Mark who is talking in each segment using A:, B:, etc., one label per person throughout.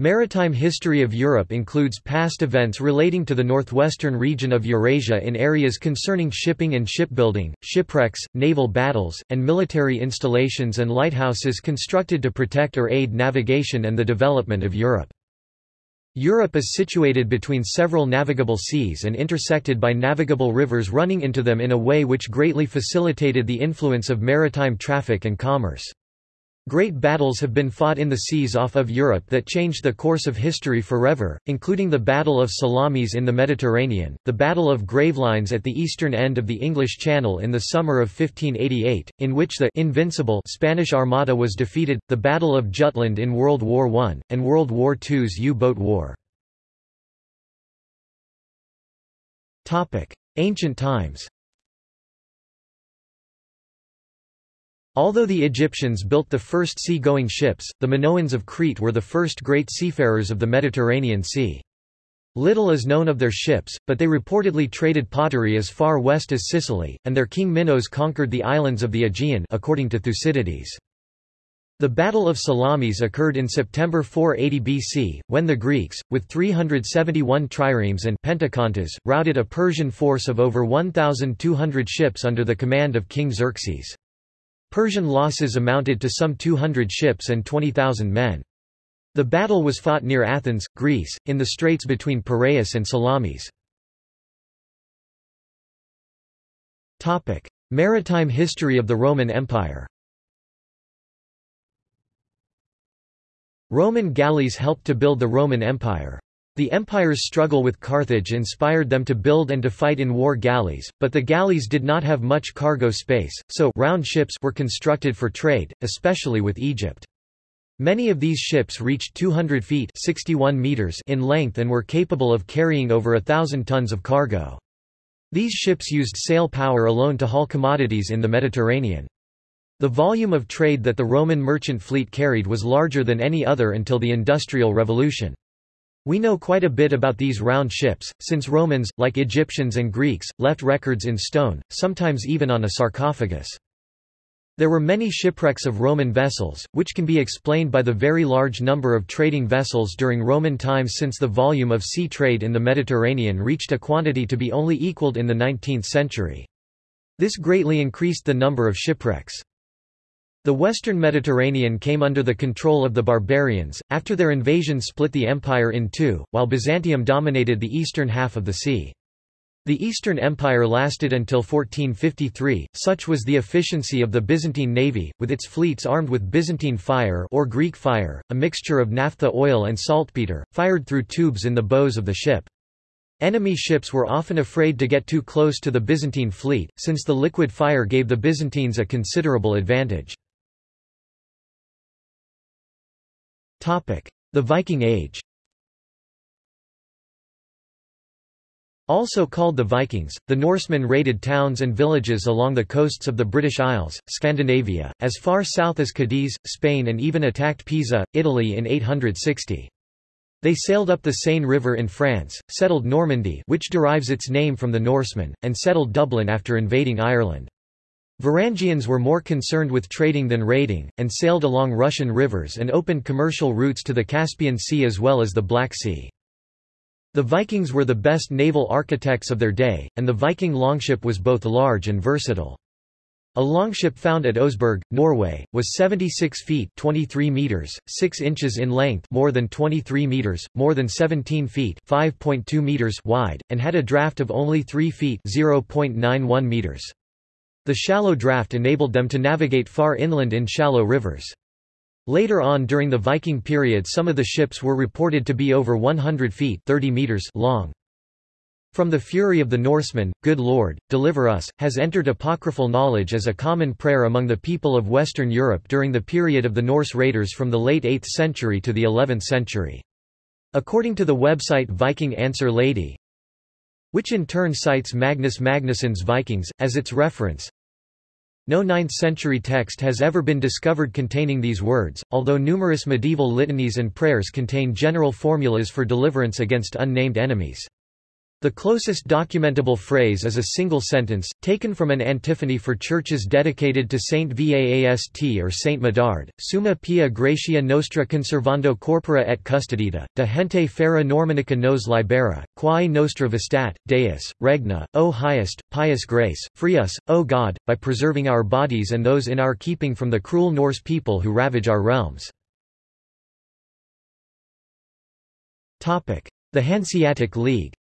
A: Maritime history of Europe includes past events relating to the northwestern region of Eurasia in areas concerning shipping and shipbuilding, shipwrecks, naval battles, and military installations and lighthouses constructed to protect or aid navigation and the development of Europe. Europe is situated between several navigable seas and intersected by navigable rivers running into them in a way which greatly facilitated the influence of maritime traffic and commerce. Great battles have been fought in the seas off of Europe that changed the course of history forever, including the Battle of Salamis in the Mediterranean, the Battle of Gravelines at the eastern end of the English Channel in the summer of 1588, in which the invincible Spanish Armada was defeated, the Battle of Jutland in World War I, and World War II's U-boat war. Ancient times Although the Egyptians built the first sea-going ships, the Minoans of Crete were the first great seafarers of the Mediterranean Sea. Little is known of their ships, but they reportedly traded pottery as far west as Sicily, and their king Minos conquered the islands of the Aegean according to Thucydides. The Battle of Salamis occurred in September 480 BC, when the Greeks, with 371 triremes and pentakontas, routed a Persian force of over 1,200 ships under the command of King Xerxes. Persian losses amounted to some 200 ships and 20,000 men. The battle was fought near Athens, Greece, in the straits between Piraeus and Salamis. Maritime history of the Roman Empire Roman galleys helped to build the Roman Empire. The empire's struggle with Carthage inspired them to build and to fight in war galleys, but the galleys did not have much cargo space, so round ships were constructed for trade, especially with Egypt. Many of these ships reached 200 feet 61 meters in length and were capable of carrying over a thousand tons of cargo. These ships used sail power alone to haul commodities in the Mediterranean. The volume of trade that the Roman merchant fleet carried was larger than any other until the Industrial Revolution. We know quite a bit about these round ships, since Romans, like Egyptians and Greeks, left records in stone, sometimes even on a sarcophagus. There were many shipwrecks of Roman vessels, which can be explained by the very large number of trading vessels during Roman times since the volume of sea trade in the Mediterranean reached a quantity to be only equaled in the 19th century. This greatly increased the number of shipwrecks. The western Mediterranean came under the control of the barbarians, after their invasion split the empire in two, while Byzantium dominated the eastern half of the sea. The Eastern Empire lasted until 1453, such was the efficiency of the Byzantine navy, with its fleets armed with Byzantine fire or Greek fire, a mixture of naphtha oil and saltpeter, fired through tubes in the bows of the ship. Enemy ships were often afraid to get too close to the Byzantine fleet, since the liquid fire gave the Byzantines a considerable advantage. The Viking Age Also called the Vikings, the Norsemen raided towns and villages along the coasts of the British Isles, Scandinavia, as far south as Cadiz, Spain and even attacked Pisa, Italy in 860. They sailed up the Seine River in France, settled Normandy which derives its name from the Norsemen, and settled Dublin after invading Ireland. Varangians were more concerned with trading than raiding, and sailed along Russian rivers and opened commercial routes to the Caspian Sea as well as the Black Sea. The Vikings were the best naval architects of their day, and the Viking longship was both large and versatile. A longship found at Oseberg, Norway, was 76 feet 23 meters, 6 inches in length more than 23 meters, more than 17 feet 5.2 meters wide, and had a draft of only 3 feet 0.91 meters. The shallow draft enabled them to navigate far inland in shallow rivers. Later on during the Viking period some of the ships were reported to be over 100 feet 30 meters long. From the fury of the Norsemen, Good Lord, deliver us, has entered apocryphal knowledge as a common prayer among the people of Western Europe during the period of the Norse raiders from the late 8th century to the 11th century. According to the website Viking Answer Lady, which in turn cites Magnus Magnusson's Vikings, as its reference. No 9th-century text has ever been discovered containing these words, although numerous medieval litanies and prayers contain general formulas for deliverance against unnamed enemies. The closest documentable phrase is a single sentence, taken from an antiphony for churches dedicated to Saint Vaast or Saint Medard, Summa pia gratia nostra conservando corpora et custodita, de gente fera normanica nos libera, quae nostra vestat, Deus, regna, O highest, pious grace, free us, O God, by preserving our bodies and those in our keeping from the cruel Norse people who ravage our realms. The Hanseatic League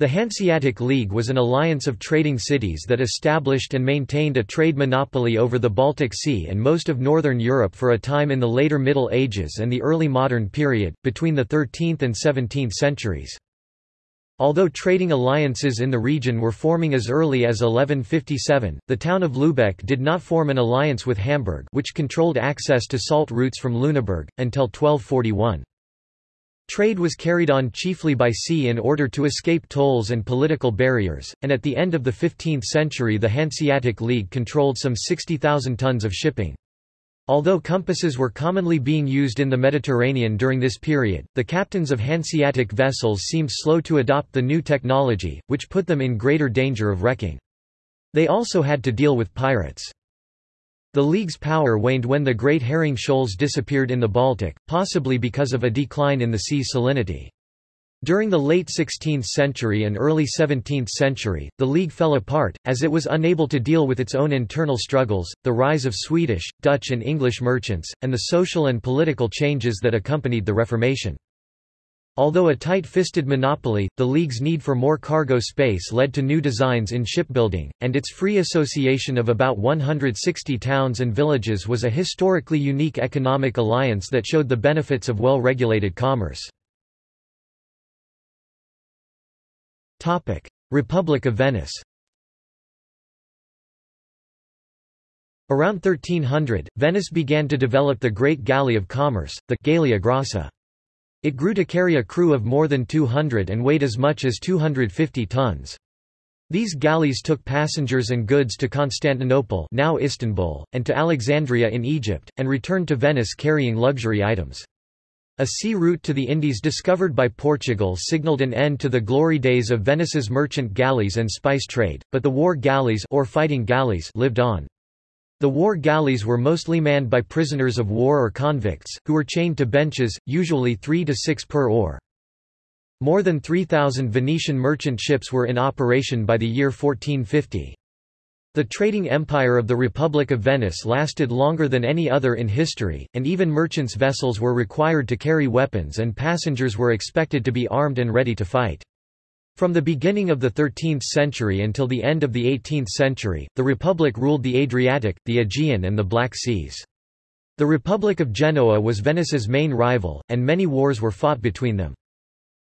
A: The Hanseatic League was an alliance of trading cities that established and maintained a trade monopoly over the Baltic Sea and most of northern Europe for a time in the later Middle Ages and the early modern period, between the 13th and 17th centuries. Although trading alliances in the region were forming as early as 1157, the town of Lübeck did not form an alliance with Hamburg which controlled access to salt routes from Lüneburg, until 1241. Trade was carried on chiefly by sea in order to escape tolls and political barriers, and at the end of the 15th century the Hanseatic League controlled some 60,000 tons of shipping. Although compasses were commonly being used in the Mediterranean during this period, the captains of Hanseatic vessels seemed slow to adopt the new technology, which put them in greater danger of wrecking. They also had to deal with pirates. The League's power waned when the Great Herring Shoals disappeared in the Baltic, possibly because of a decline in the sea's salinity. During the late 16th century and early 17th century, the League fell apart, as it was unable to deal with its own internal struggles, the rise of Swedish, Dutch and English merchants, and the social and political changes that accompanied the Reformation. Although a tight-fisted monopoly, the League's need for more cargo space led to new designs in shipbuilding, and its free association of about 160 towns and villages was a historically unique economic alliance that showed the benefits of well-regulated commerce. Republic of Venice Around 1300, Venice began to develop the Great Galley of Commerce, the Gallia Grassa. It grew to carry a crew of more than 200 and weighed as much as 250 tons. These galleys took passengers and goods to Constantinople now Istanbul, and to Alexandria in Egypt, and returned to Venice carrying luxury items. A sea route to the Indies discovered by Portugal signaled an end to the glory days of Venice's merchant galleys and spice trade, but the war galleys or fighting galleys lived on. The war galleys were mostly manned by prisoners of war or convicts, who were chained to benches, usually three to six per oar. More than 3,000 Venetian merchant ships were in operation by the year 1450. The trading empire of the Republic of Venice lasted longer than any other in history, and even merchants' vessels were required to carry weapons and passengers were expected to be armed and ready to fight. From the beginning of the 13th century until the end of the 18th century, the Republic ruled the Adriatic, the Aegean and the Black Seas. The Republic of Genoa was Venice's main rival, and many wars were fought between them.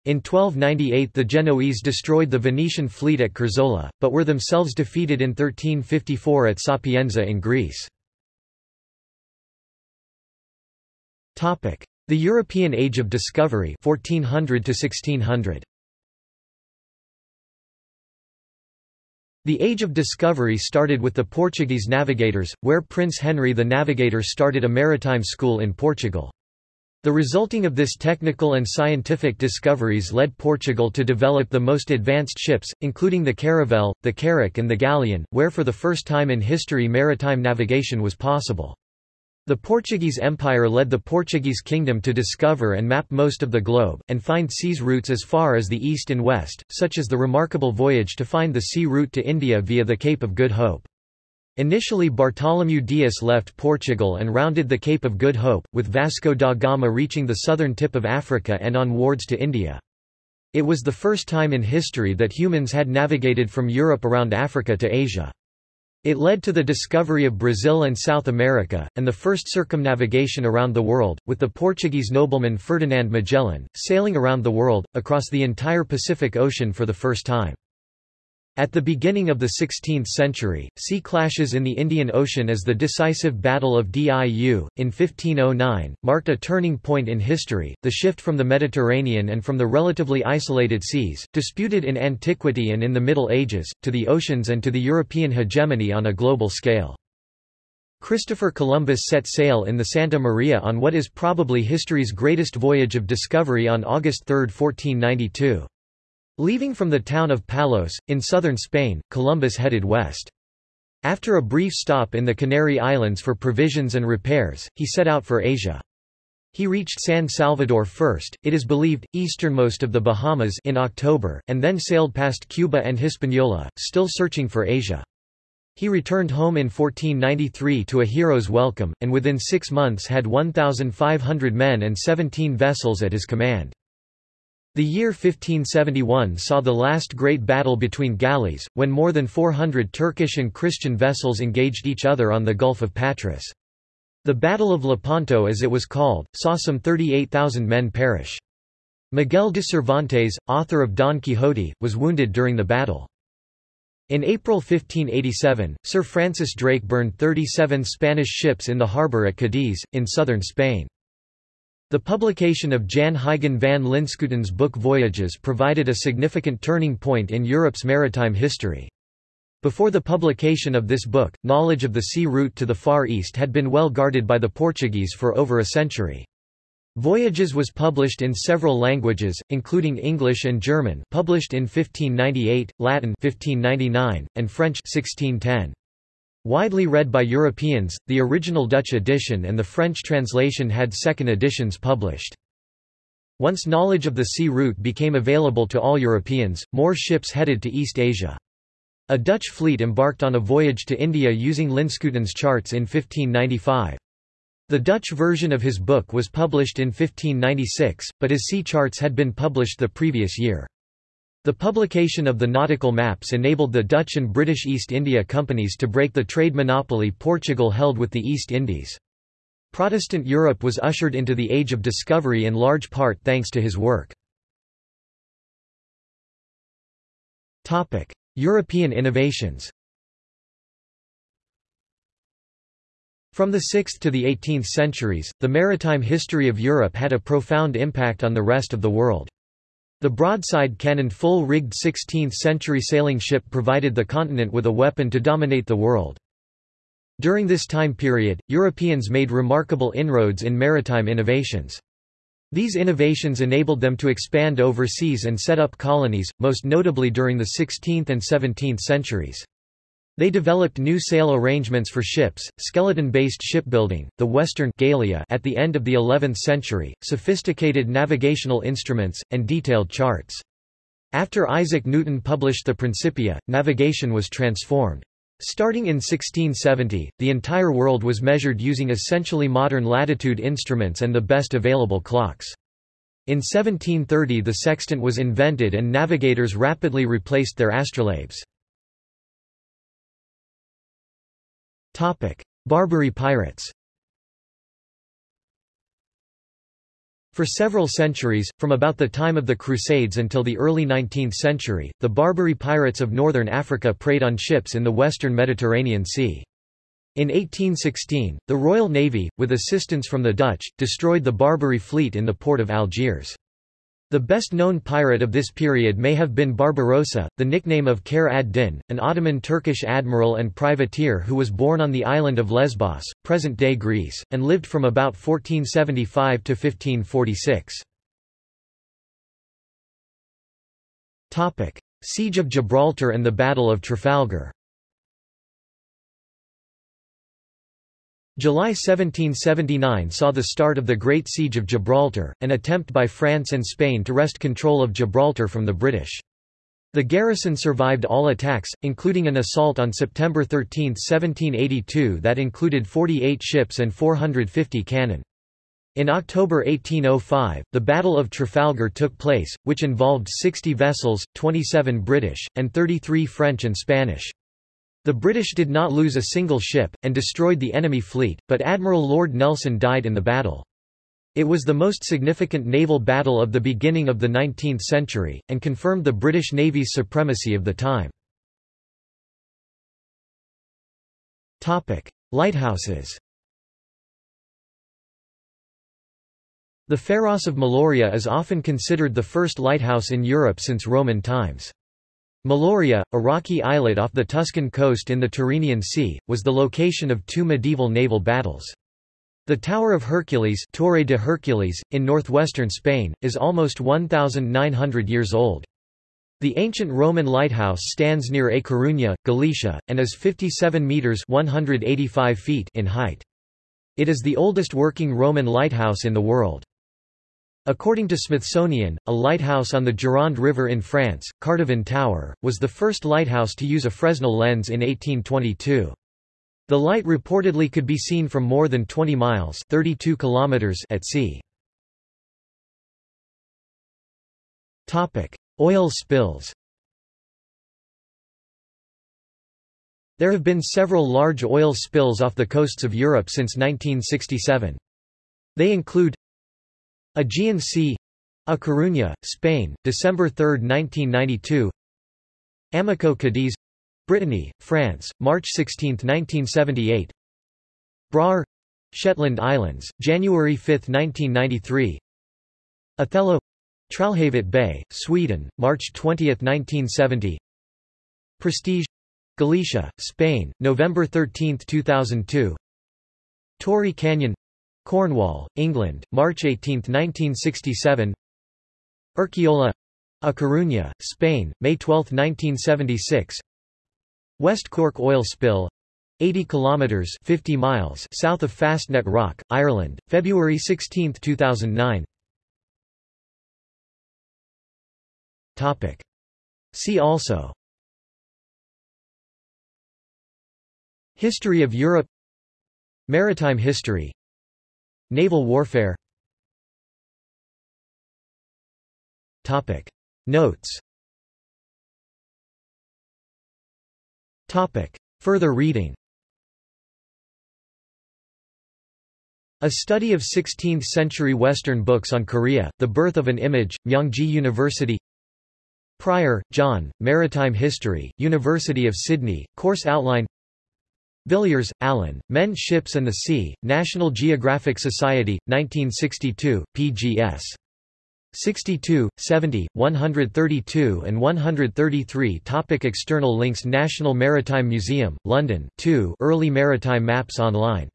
A: In 1298 the Genoese destroyed the Venetian fleet at Curzola, but were themselves defeated in 1354 at Sapienza in Greece. The European Age of Discovery 1400 to 1600. The Age of Discovery started with the Portuguese navigators, where Prince Henry the Navigator started a maritime school in Portugal. The resulting of this technical and scientific discoveries led Portugal to develop the most advanced ships, including the caravel, the carrack and the galleon, where for the first time in history maritime navigation was possible. The Portuguese Empire led the Portuguese kingdom to discover and map most of the globe, and find seas routes as far as the east and west, such as the remarkable voyage to find the sea route to India via the Cape of Good Hope. Initially Bartholomew Dias left Portugal and rounded the Cape of Good Hope, with Vasco da Gama reaching the southern tip of Africa and onwards to India. It was the first time in history that humans had navigated from Europe around Africa to Asia. It led to the discovery of Brazil and South America, and the first circumnavigation around the world, with the Portuguese nobleman Ferdinand Magellan, sailing around the world, across the entire Pacific Ocean for the first time. At the beginning of the 16th century, sea clashes in the Indian Ocean as the decisive Battle of Diu, in 1509, marked a turning point in history, the shift from the Mediterranean and from the relatively isolated seas, disputed in antiquity and in the Middle Ages, to the oceans and to the European hegemony on a global scale. Christopher Columbus set sail in the Santa Maria on what is probably history's greatest voyage of discovery on August 3, 1492. Leaving from the town of Palos, in southern Spain, Columbus headed west. After a brief stop in the Canary Islands for provisions and repairs, he set out for Asia. He reached San Salvador first, it is believed, easternmost of the Bahamas in October, and then sailed past Cuba and Hispaniola, still searching for Asia. He returned home in 1493 to a hero's welcome, and within six months had 1,500 men and 17 vessels at his command. The year 1571 saw the last great battle between galleys, when more than 400 Turkish and Christian vessels engaged each other on the Gulf of Patras. The Battle of Lepanto as it was called, saw some 38,000 men perish. Miguel de Cervantes, author of Don Quixote, was wounded during the battle. In April 1587, Sir Francis Drake burned 37 Spanish ships in the harbour at Cadiz, in southern Spain. The publication of Jan Huygen van Linschoten's book Voyages provided a significant turning point in Europe's maritime history. Before the publication of this book, knowledge of the sea route to the Far East had been well guarded by the Portuguese for over a century. Voyages was published in several languages, including English and German published in 1598, Latin 1599, and French 1610. Widely read by Europeans, the original Dutch edition and the French translation had second editions published. Once knowledge of the sea route became available to all Europeans, more ships headed to East Asia. A Dutch fleet embarked on a voyage to India using Linschoten's charts in 1595. The Dutch version of his book was published in 1596, but his sea charts had been published the previous year. The publication of the nautical maps enabled the Dutch and British East India Companies to break the trade monopoly Portugal held with the East Indies. Protestant Europe was ushered into the Age of Discovery in large part thanks to his work. European innovations From the 6th to the 18th centuries, the maritime history of Europe had a profound impact on the rest of the world. The broadside cannon full-rigged 16th-century sailing ship provided the continent with a weapon to dominate the world. During this time period, Europeans made remarkable inroads in maritime innovations. These innovations enabled them to expand overseas and set up colonies, most notably during the 16th and 17th centuries. They developed new sail arrangements for ships, skeleton-based shipbuilding, the Western Gallia at the end of the 11th century, sophisticated navigational instruments, and detailed charts. After Isaac Newton published the Principia, navigation was transformed. Starting in 1670, the entire world was measured using essentially modern latitude instruments and the best available clocks. In 1730 the sextant was invented and navigators rapidly replaced their astrolabes. Topic: Barbary pirates. For several centuries, from about the time of the Crusades until the early 19th century, the Barbary pirates of northern Africa preyed on ships in the western Mediterranean Sea. In 1816, the Royal Navy, with assistance from the Dutch, destroyed the Barbary fleet in the port of Algiers. The best-known pirate of this period may have been Barbarossa, the nickname of Khair ad-Din, an Ottoman Turkish admiral and privateer who was born on the island of Lesbos, present-day Greece, and lived from about 1475 to 1546. Siege of Gibraltar and the Battle of Trafalgar July 1779 saw the start of the Great Siege of Gibraltar, an attempt by France and Spain to wrest control of Gibraltar from the British. The garrison survived all attacks, including an assault on September 13, 1782 that included 48 ships and 450 cannon. In October 1805, the Battle of Trafalgar took place, which involved 60 vessels, 27 British, and 33 French and Spanish. The British did not lose a single ship, and destroyed the enemy fleet, but Admiral Lord Nelson died in the battle. It was the most significant naval battle of the beginning of the 19th century, and confirmed the British Navy's supremacy of the time. Lighthouses The Pharos of Meloria is often considered the first lighthouse in Europe since Roman times. Meloria, a rocky islet off the Tuscan coast in the Tyrrhenian Sea, was the location of two medieval naval battles. The Tower of Hercules, Torre de Hercules in northwestern Spain, is almost 1,900 years old. The ancient Roman lighthouse stands near A Coruña, Galicia, and is 57 metres 185 feet in height. It is the oldest working Roman lighthouse in the world. According to Smithsonian, a lighthouse on the Gironde River in France, Cordouan Tower, was the first lighthouse to use a Fresnel lens in 1822. The light reportedly could be seen from more than 20 miles 32 kilometers at sea. Oil spills There have been several large oil spills off the coasts of Europe since 1967. They include Aegean Sea A Coruña, Spain, December 3, 1992 Amoco Cadiz Brittany, France, March 16, 1978 Braer Shetland Islands, January 5, 1993 Othello Trollhättan Bay, Sweden, March 20, 1970 Prestige Galicia, Spain, November 13, 2002 Torrey Canyon Cornwall, England, March 18, 1967 Urkiola A Coruña, Spain, May 12, 1976 West Cork oil spill 80 kilometers 50 miles south of Fastnet Rock, Ireland, February 16, 2009 Topic. See also. History of Europe. Maritime history Naval warfare. Topic. Notes. Topic. Further reading. A study of 16th-century Western books on Korea, The Birth of an Image, Myongji University. Pryor, John, Maritime History, University of Sydney, course outline Villiers, Alan, Men Ships and the Sea, National Geographic Society, 1962, pgs. 62, 70, 132 and 133 Topic External links National Maritime Museum, London 2 Early maritime maps online